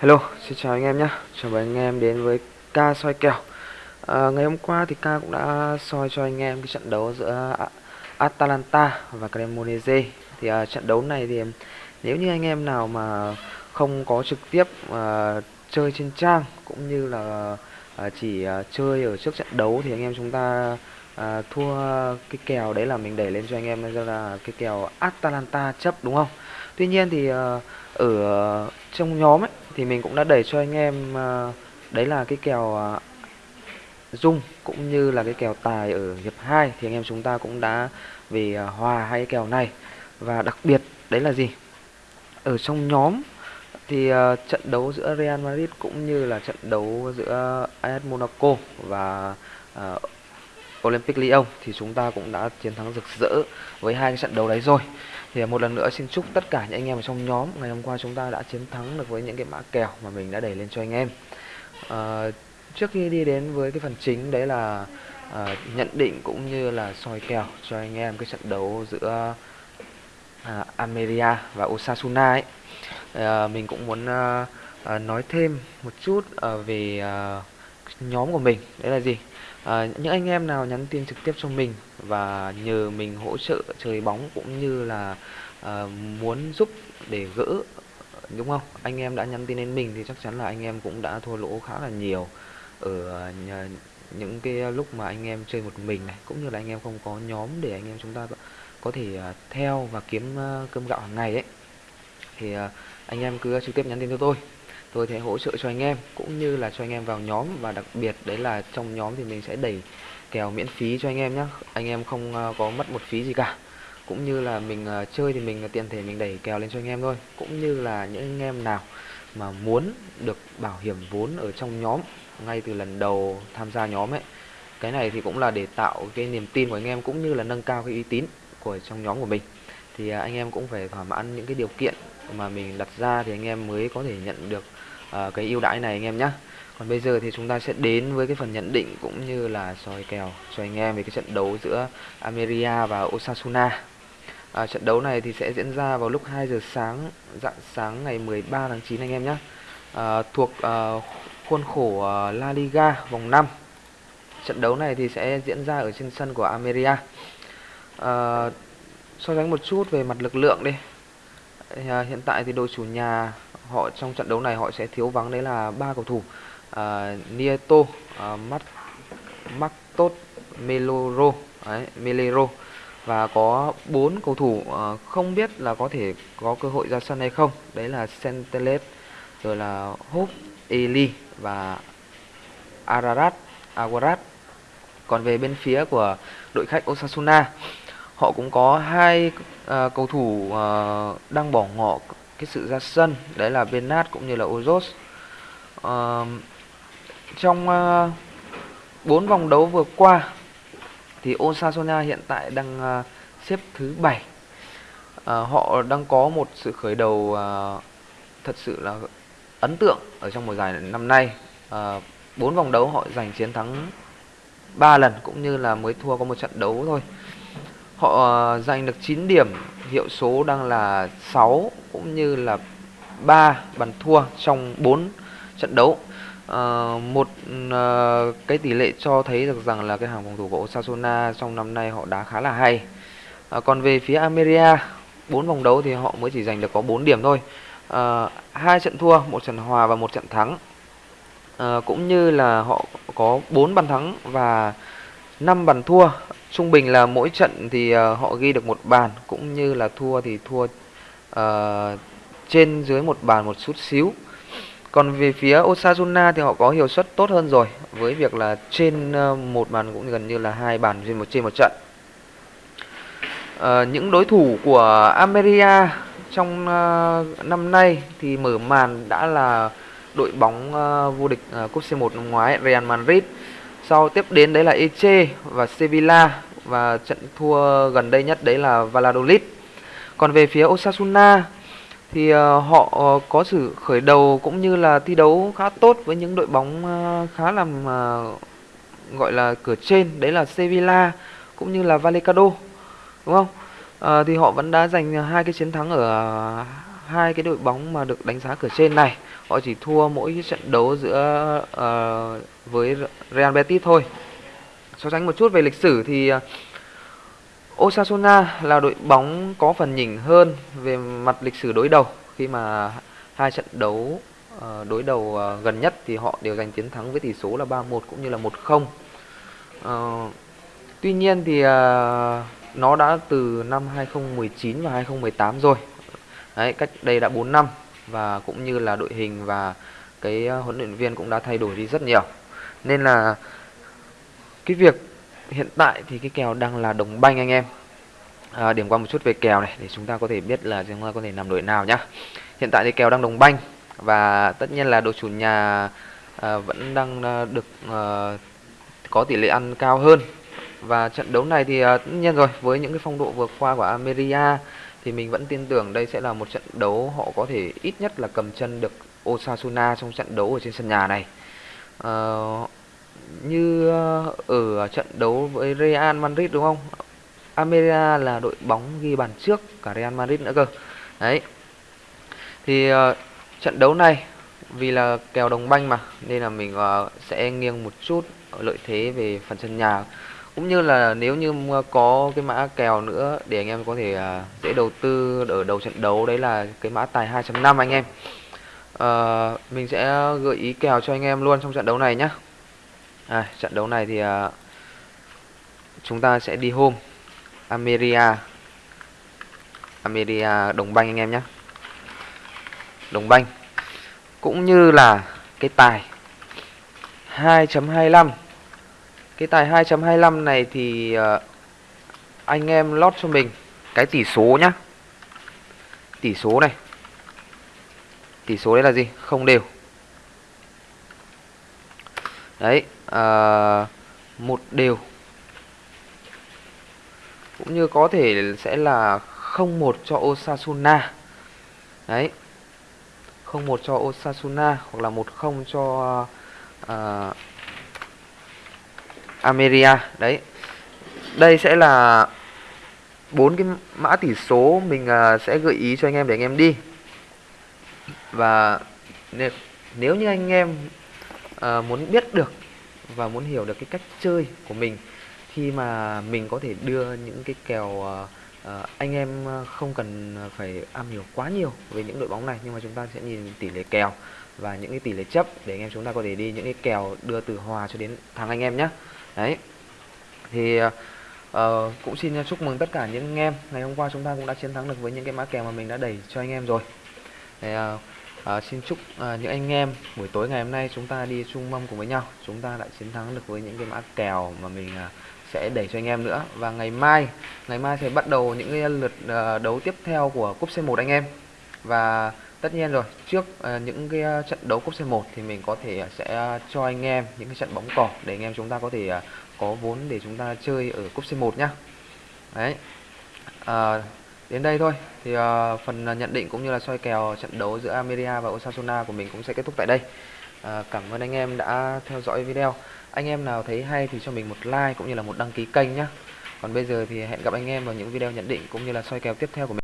Hello, xin chào anh em nhé. Chào mừng anh em đến với ca soi kèo. À, ngày hôm qua thì ca cũng đã soi cho anh em cái trận đấu giữa Atalanta và Cremonese. Thì à, trận đấu này thì nếu như anh em nào mà không có trực tiếp à, chơi trên trang cũng như là à, chỉ à, chơi ở trước trận đấu thì anh em chúng ta à, thua cái kèo đấy là mình đẩy lên cho anh em là cái kèo Atalanta chấp đúng không? Tuy nhiên thì à, ở trong nhóm ấy thì mình cũng đã đẩy cho anh em uh, đấy là cái kèo uh, dung cũng như là cái kèo tài ở hiệp 2 thì anh em chúng ta cũng đã về uh, ờ, hòa hai cái kèo này. Và đặc biệt đấy là gì? Ở trong nhóm thì uh, trận đấu giữa Real Madrid cũng như là trận đấu giữa AS Monaco và uh, Olympic Lyon thì chúng ta cũng đã chiến thắng rực rỡ với hai cái trận đấu đấy rồi. Thì một lần nữa xin chúc tất cả những anh em ở trong nhóm ngày hôm qua chúng ta đã chiến thắng được với những cái mã kèo mà mình đã đẩy lên cho anh em. À, trước khi đi đến với cái phần chính đấy là à, nhận định cũng như là soi kèo cho anh em cái trận đấu giữa à, Ameria và Osasuna ấy. À, mình cũng muốn à, à, nói thêm một chút à, về à, nhóm của mình. Đấy là gì? À, những anh em nào nhắn tin trực tiếp cho mình và nhờ mình hỗ trợ chơi bóng cũng như là à, muốn giúp để gỡ đúng không? Anh em đã nhắn tin đến mình thì chắc chắn là anh em cũng đã thua lỗ khá là nhiều ở nhà, những cái lúc mà anh em chơi một mình này cũng như là anh em không có nhóm để anh em chúng ta có thể theo và kiếm cơm gạo hàng ngày ấy. Thì anh em cứ trực tiếp nhắn tin cho tôi tôi sẽ hỗ trợ cho anh em, cũng như là cho anh em vào nhóm. Và đặc biệt đấy là trong nhóm thì mình sẽ đẩy kèo miễn phí cho anh em nhé anh em không ờ, có mất một phí gì cả. Cũng như là mình ờ, chơi thì mình tiện thể mình đẩy kèo lên cho anh em thôi. Cũng như là những anh em nào mà muốn được bảo hiểm vốn ở trong nhóm, ngay từ lần đầu tham gia nhóm ấy, cái này thì cũng là để tạo cái niềm tin của anh em, cũng như là nâng cao cái uy tín của trong nhóm của mình. Thì ờ, anh em cũng phải thỏa mãn những cái điều kiện mà mình đặt ra thì anh em mới có thể nhận được uh, cái ưu đãi này anh em nhé còn bây giờ thì chúng ta sẽ đến với cái phần nhận định cũng như là soi kèo cho anh em về cái trận đấu giữa Ameria và Osasuna. À, trận đấu này thì sẽ diễn ra vào lúc 2 giờ sáng dạng sáng ngày 13 tháng 9 anh em nhé à, thuộc à, khuôn khổ à, La Liga vòng 5 trận đấu này thì sẽ diễn ra ở trên sân của Ameria à, so sánh một chút về mặt lực lượng đi. À, hiện tại thì đội chủ nhà họ trong trận đấu này họ sẽ thiếu vắng đấy là ba cầu thủ à, Nieto, à, Mắt, Martos, Meloro, đấy, Melero. Và có bốn cầu thủ uh, không biết là có thể có cơ hội ra sân hay không. Đấy là Sentelet rồi là Hope Eli và Ararat Aguarat. Còn về bên phía của đội khách Osasuna họ cũng có hai uh, cầu thủ uh, đang bỏ ngỏ cái sự ra sân. Đấy là Benat cũng như là Ozos. Uh, trong bốn uh, vòng đấu vừa qua thì Osasuna hiện tại đang uh, xếp thứ bảy. Uh, họ đang có một sự khởi đầu uh, thật sự là ấn tượng ở trong mùa giải năm nay. Bốn uh, vòng đấu họ giành chiến thắng 3 lần cũng như là mới thua có một trận đấu thôi họ ờ, giành được 9 điểm hiệu số đang là 6 cũng như là 3 bàn thua trong 4 trận đấu uh, một uh, cái tỷ lệ cho thấy được rằng là cái hàng phòng thủ của Osasuna trong năm nay họ đá khá là hay. Uh, còn về phía Ameria, 4 vòng đấu thì họ mới chỉ giành được có 4 điểm thôi. Uh, hai trận thua, một trận hòa và một trận thắng. Uh, cũng như là họ có 4 bàn thắng và 5 bàn thua. Trung bình là mỗi trận thì uh, họ ghi được một bàn cũng như là thua thì thua uh, trên dưới một bàn một chút xíu. Còn về phía Osasuna thì họ có hiệu suất tốt hơn rồi với việc là trên ờ, một bàn cũng gần như là hai bàn trên một trên một trận. À, những đối thủ của Ameria trong uh, năm nay thì mở màn đã là đội bóng uh, vô địch uh, cúp C1 năm ngoái Real Madrid. Sau tiếp đến đấy là Eche và Sevilla và trận thua gần đây nhất đấy là Valladolid. Còn về phía Osasuna thì ờ, họ ờ, có sự khởi đầu cũng như là thi đấu khá tốt với những đội bóng ờ, khá là gọi là cửa trên đấy là Sevilla cũng như là Vallecano đúng không? À, thì họ vẫn đã giành hai cái chiến thắng ở hai cái đội bóng mà được đánh giá cửa trên này họ chỉ thua mỗi cái trận đấu giữa uh, với Real Betis thôi so sánh một chút về lịch sử thì uh, Osasuna là đội bóng có phần nhỉnh hơn về mặt lịch sử đối đầu khi mà hai trận đấu uh, đối đầu uh, gần nhất thì họ đều giành chiến thắng với tỷ số là 3-1 cũng như là 1-0. Uh, tuy nhiên thì uh, nó đã từ năm 2019 và 2018 rồi. Đấy, cách đây đã 4 năm và cũng như là đội hình và cái ờ, huấn luyện viên cũng đã thay đổi đi rất nhiều. Nên là cái việc hiện tại thì cái kèo đang là đồng banh anh em. À, điểm qua một chút về kèo này để chúng ta có thể biết là chúng ta có thể nằm đội nào nhá. Hiện tại thì kèo đang đồng banh và tất nhiên là đội chủ nhà à, vẫn đang à, được à, có tỷ lệ ăn cao hơn. Và trận đấu này thì à, tất nhiên rồi với những cái phong độ vừa qua của Ameria thì mình vẫn tin tưởng đây sẽ là một trận đấu họ có thể ít nhất là cầm chân được Osasuna trong trận đấu ở trên sân nhà này à, như ờ, ở trận đấu với Real Madrid đúng không? Ameria là đội bóng ghi bàn trước cả Real Madrid nữa cơ. Đấy. Thì uh, trận đấu này vì là kèo đồng banh mà nên là mình uh, sẽ nghiêng một chút lợi thế về phần sân nhà cũng như là nếu như có cái mã kèo nữa để anh em có thể uh, dễ đầu tư ở đầu trận đấu đấy là cái mã tài 2.5 anh em. Uh, mình sẽ gợi ý kèo cho anh em luôn trong trận đấu này nhé à, trận đấu này thì uh, chúng ta sẽ đi home. Ameria Ameria đồng banh anh em nhé đồng banh. Cũng như là cái tài 2.25 cái tài 2.25 này thì uh, anh em lót cho mình cái tỷ số nhá. Tỷ số này. Tỷ số đấy là gì? Không đều. Đấy à, một đều. Cũng như có thể sẽ là không một cho Osasuna. Đấy. không một cho Osasuna hoặc là một không cho uh, Ameria. Đấy. Đây sẽ là bốn cái mã tỷ số mình uh, sẽ gợi ý cho anh em để anh em đi. Và nếu như anh em uh, muốn biết được và muốn hiểu được cái cách chơi của mình khi mà mình có thể đưa những cái kèo uh, anh em không cần phải am hiểu quá nhiều về những đội bóng này nhưng mà chúng ta sẽ nhìn tỷ lệ kèo và những cái tỷ lệ chấp để anh em chúng ta có thể đi những cái kèo đưa từ hòa cho đến thắng anh em nhé đấy. Thì uh, cũng xin chúc mừng tất cả những anh em. Ngày hôm qua chúng ta cũng đã chiến thắng được với những cái mã kèo mà mình đã đẩy cho anh em rồi. Thì, uh, uh, xin chúc uh, những anh em buổi tối ngày hôm nay chúng ta đi chung mâm cùng với nhau. Chúng ta lại chiến thắng được với những cái mã kèo mà mình uh, sẽ đẩy cho anh em nữa. Và ngày mai ngày mai sẽ bắt đầu những cái lượt uh, đấu tiếp theo của cúp C1 anh em. Và tất nhiên rồi trước à, những cái à, trận đấu cúp C1 thì mình có thể à, sẽ cho anh em những cái trận bóng cỏ để anh em chúng ta có thể à, có vốn để chúng ta chơi ở cúp C1 nhá đấy à, Đến đây thôi thì uh, phần nhận định cũng như là soi kèo trận đấu giữa Ameria và Osasuna của mình cũng sẽ kết thúc tại đây. Uh, cảm ơn anh em đã theo dõi video. Anh em nào thấy hay thì cho mình một like cũng như là một đăng ký kênh nhé. Còn bây giờ thì hẹn gặp anh em vào những video nhận định cũng như là soi kèo tiếp theo của mình.